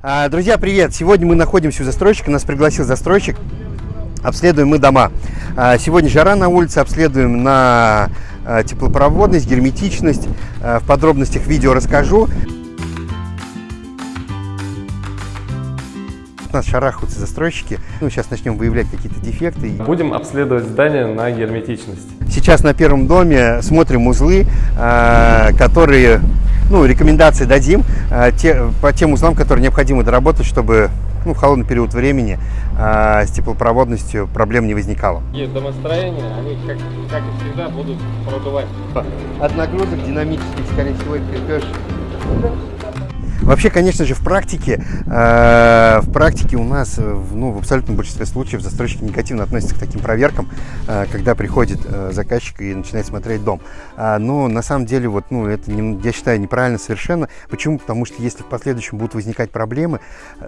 А, Друзья, привет! Сегодня мы находимся у застройщика, нас пригласил застройщик. Обследуем мы дома. А, Сегодня жара на улице, обследуем на а, теплопроводность, герметичность. В подробностях видео расскажу. От нас шарахаются застройщики. Ну, сейчас начнем выявлять какие-то дефекты. Будем обследовать здание на герметичность. Сейчас на первом доме смотрим узлы, которые, ну, рекомендации дадим а, те, по тем узлам, которые необходимо доработать, чтобы ну, в холодный период времени а, с теплопроводностью проблем не возникало. И домостроения, они, как, как и всегда, будут продувать. От нагрузок динамических, скорее всего, и крепеж. Вообще, конечно же, в практике, э, в практике у нас, э, ну, в абсолютном большинстве случаев застройщики негативно относятся к таким проверкам, э, когда приходит заказчик и начинает смотреть дом. А, но на самом деле, вот, ну, это, я считаю, неправильно совершенно. Почему? Потому что если в последующем будут возникать проблемы,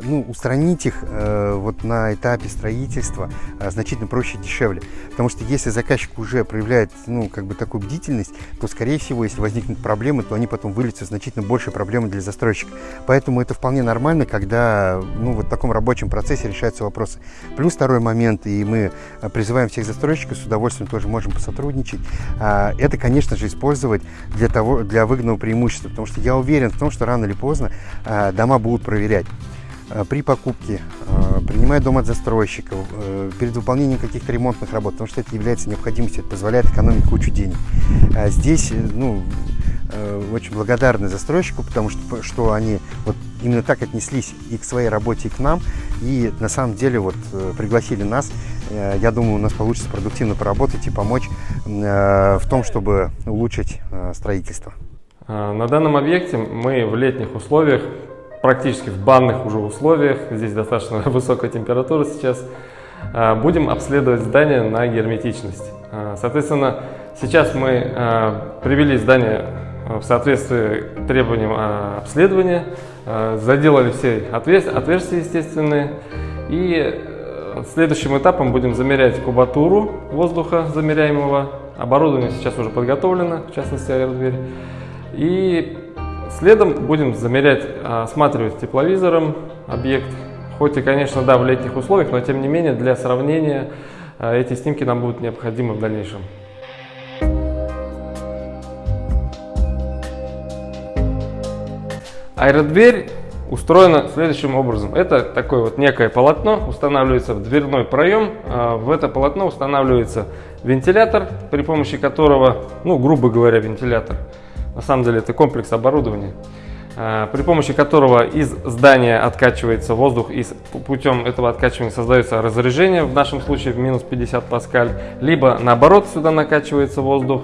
ну, устранить их вот на этапе строительства значительно проще и дешевле. Потому что если заказчик уже проявляет, ну, как бы такую бдительность, то, скорее всего, если возникнут проблемы, то они потом выльются в значительно большие проблемы для застройщика. Поэтому это вполне нормально, когда ну, вот в таком рабочем процессе решаются вопросы. Плюс второй момент, и мы э, призываем всех застройщиков, с удовольствием тоже можем посотрудничать, а, это, конечно же, использовать для, того, для выгодного преимущества. Потому что я уверен в том, что рано или поздно а, дома будут проверять э, при покупке, э, принимая дом от застройщика, перед выполнением каких-то ремонтных работ, потому что это является необходимостью, это позволяет экономить кучу денег. А Здесь, ну, очень благодарны застройщику, потому что, что они вот именно так отнеслись и к своей работе, и к нам, и на самом деле вот э, пригласили нас. Э, Я думаю, у нас получится продуктивно поработать и помочь э, в том, чтобы улучшить э, строительство. На данном объекте мы в летних условиях, практически в банных уже условиях, здесь достаточно высокая температура сейчас, будем обследовать здание на герметичность. Соответственно, сейчас мы привели здание в соответствии требованиям а, обследования, а, заделали все отвер- отверстия естественные и э, следующим этапом будем замерять кубатуру воздуха замеряемого. Оборудование сейчас уже подготовлено, в частности аэродверь. И следом будем замерять, осматривать тепловизором объект. Хоть и, конечно, да, в летних условиях, но тем не менее для сравнения эти снимки нам будут необходимы в дальнейшем. Аэродверь устроена следующим образом. Это такое вот некое полотно, устанавливается в дверной проем. А, В это полотно устанавливается вентилятор, при помощи которого, ну, грубо говоря, вентилятор. На самом деле это комплекс оборудования, а, при помощи которого из здания откачивается воздух и путем этого откачивания создается разрежение, в нашем случае в минус 50 паскаль, либо наоборот сюда накачивается воздух.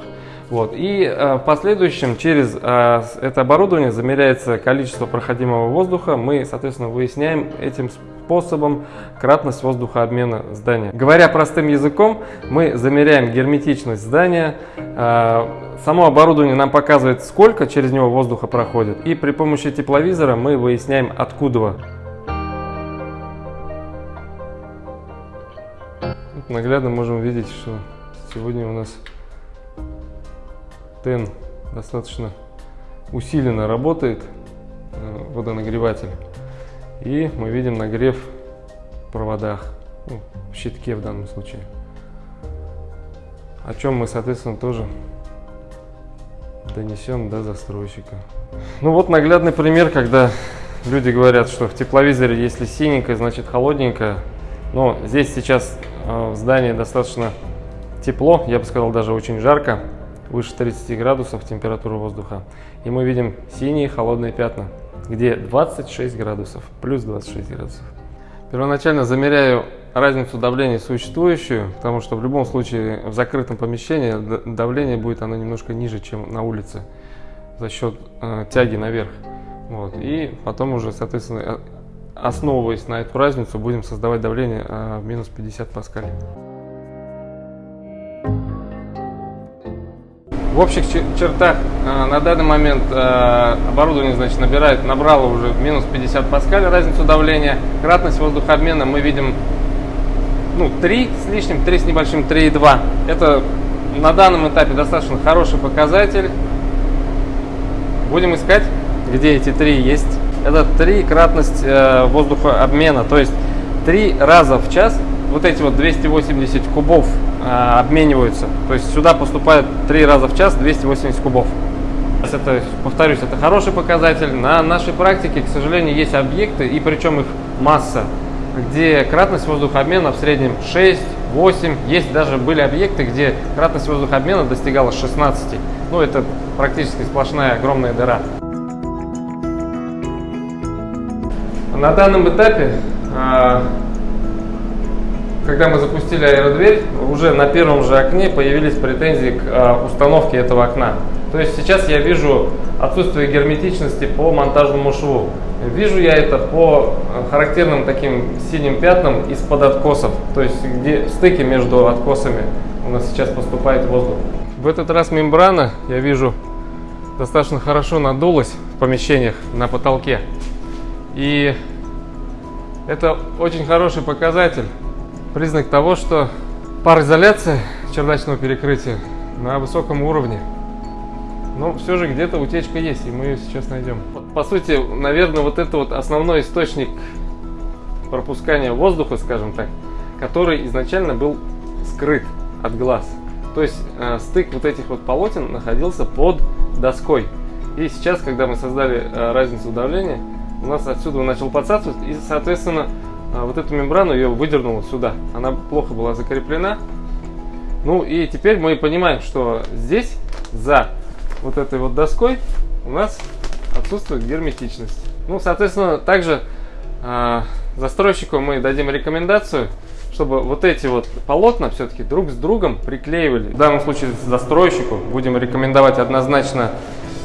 Вот. И э, в последующем через э, это оборудование замеряется количество проходимого воздуха. Мы, соответственно, выясняем этим способом кратность воздухообмена здания. Говоря простым языком, мы замеряем герметичность здания. Э, само оборудование нам показывает, сколько через него воздуха проходит. И при помощи тепловизора мы выясняем, откуда. Наглядно можем видеть, что сегодня у нас ТЭН достаточно усиленно работает, э, водонагреватель. И мы видим нагрев в проводах, ну, в щитке в данном случае. О чем мы, соответственно, тоже донесем до застройщика. Ну вот наглядный пример, когда люди говорят, что в тепловизоре, если синенькое, значит холодненькое. Но здесь сейчас э, в здании достаточно тепло, я бы сказал, даже очень жарко, выше 30 градусов температура воздуха. И мы видим синие холодные пятна, где 26 градусов, плюс 26 градусов. Первоначально замеряю разницу давления существующую, потому что в любом случае в закрытом помещении давление будет оно немножко ниже, чем на улице за счет э, тяги наверх. Вот. И потом уже, соответственно, э, основываясь на эту разницу, будем создавать давление э, минус 50 паскаль. В общих чер- чертах э, на данный момент э, оборудование значит, набирает, набрало уже минус 50 паскаль разницу давления. Кратность воздухообмена мы видим ну, 3 с лишним, 3 с небольшим, 3,2. Это на данном этапе достаточно хороший показатель. Будем искать, где эти три есть. это трикратность э, воздухообмена, то есть три раза в час вот эти вот 280 кубов обмениваются. То есть сюда поступает три раза в час 280 кубов. Это, повторюсь, это хороший показатель. На нашей практике, к сожалению, есть объекты, и причем их масса, где кратность воздухообмена в среднем 6, 8. Есть даже были объекты, где кратность воздухообмена достигала 16. Ну, это практически сплошная огромная дыра. На данном этапе а, когда мы запустили аэродверь, уже на первом же окне появились претензии к а, установке этого окна. То есть сейчас я вижу отсутствие герметичности по монтажному шву. Вижу я это по а, характерным таким синим пятнам из-под откосов, то есть где в стыке между откосами у нас сейчас поступает воздух. В этот раз мембрана, я вижу, достаточно хорошо надулась в помещениях на потолке. И это очень хороший показатель признак того, что пароизоляция чердачного перекрытия на высоком уровне. Но все же где-то утечка есть, и мы ее сейчас найдем. По сути, наверное, вот это вот основной источник пропускания воздуха, скажем так, который изначально был скрыт от глаз. То есть э, стык вот этих вот полотен находился под доской. И сейчас, когда мы создали э, разницу давления, у нас отсюда начал подсасывать, и, соответственно, а вот эту мембрану ее выдернула сюда. Она плохо была закреплена. Ну и теперь мы понимаем, что здесь, за вот этой вот доской, у нас отсутствует герметичность. Ну, соответственно, также э, застройщику мы дадим рекомендацию, чтобы вот эти вот полотна все-таки друг с другом приклеивали. В данном случае застройщику будем рекомендовать однозначно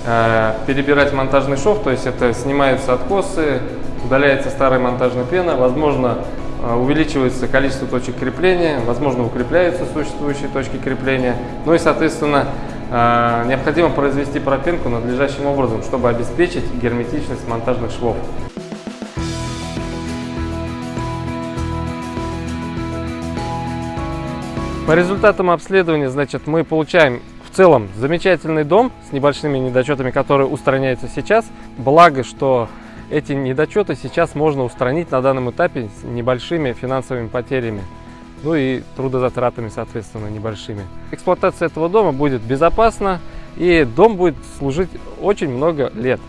э, перебирать монтажный шов, то есть это снимаются откосы, удаляется старая монтажная пена, возможно, э, увеличивается количество точек крепления, возможно, укрепляются существующие точки крепления. Ну и, соответственно, э, необходимо произвести пропенку надлежащим образом, чтобы обеспечить герметичность монтажных швов. По результатам обследования, значит, мы получаем в целом замечательный дом с небольшими недочетами, которые устраняются сейчас. Благо, что эти недочеты сейчас можно устранить на данном этапе с небольшими финансовыми потерями. Ну и трудозатратами, соответственно, небольшими. Эксплуатация этого дома будет безопасна и дом будет служить очень много лет.